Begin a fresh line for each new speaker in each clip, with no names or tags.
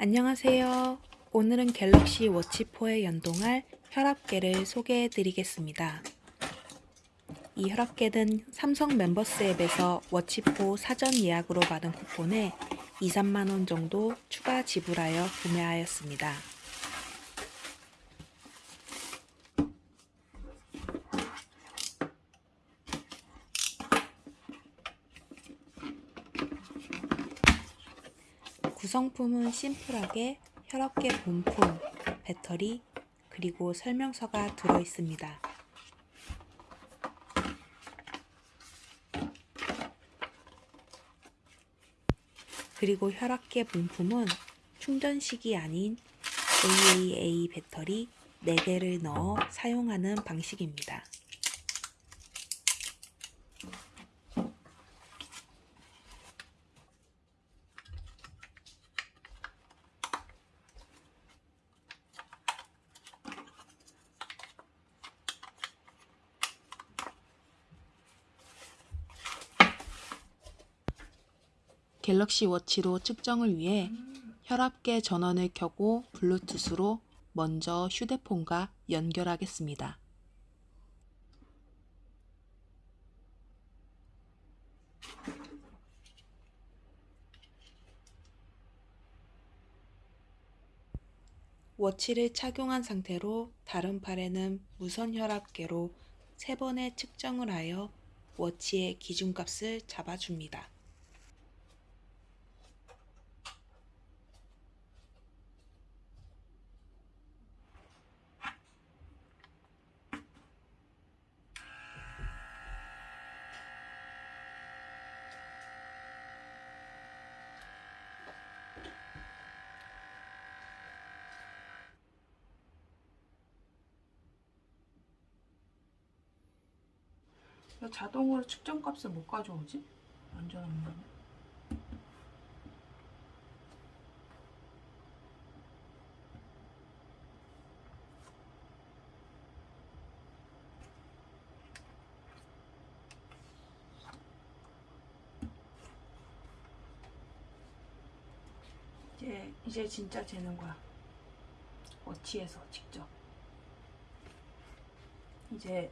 안녕하세요. 오늘은 갤럭시 워치4에 연동할 혈압계를 소개해 드리겠습니다. 이 혈압계는 삼성 멤버스 앱에서 워치4 사전 예약으로 받은 쿠폰에 2, 3만원 정도 추가 지불하여 구매하였습니다. 구성품은 심플하게 혈압계 본품, 배터리, 그리고 설명서가 들어 있습니다. 그리고 혈압계 본품은 충전식이 아닌 AAA 배터리 4개를 넣어 사용하는 방식입니다. 갤럭시 워치로 측정을 위해 혈압계 전원을 켜고 블루투스로 먼저 휴대폰과 연결하겠습니다. 워치를 착용한 상태로 다른 팔에는 무선 혈압계로 3번의 측정을 하여 워치의 기준값을 잡아줍니다.
왜 자동으로 측정값을 못 가져오지? 완전 없네. 이제 이제 진짜 재는 거야. 워치에서 직접. 이제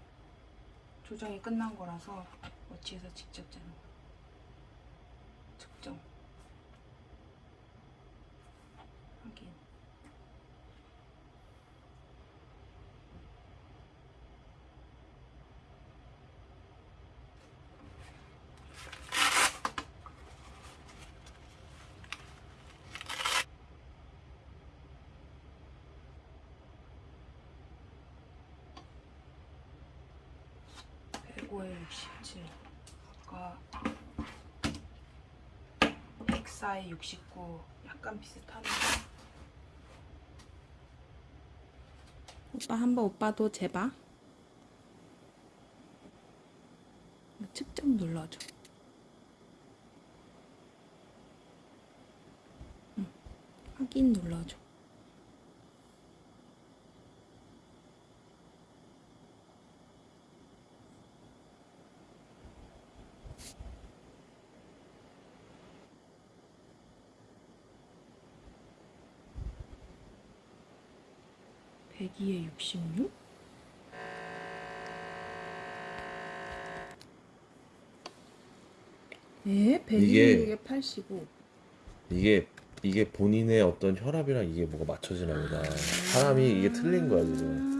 조정이 끝난 거라서 워치에서 직접 거야. 측정. 65에 67 아까 104에 69 약간 비슷하네.
오빠 한번 오빠도 재봐. 측정 눌러줘. 확인 눌러줘. 백이에 육십육? 에?
이게-
126에 85.
이게 이게 본인의 어떤 혈압이랑 이게 뭐가 맞춰지나 보다. 사람이 이게 틀린 거야 지금.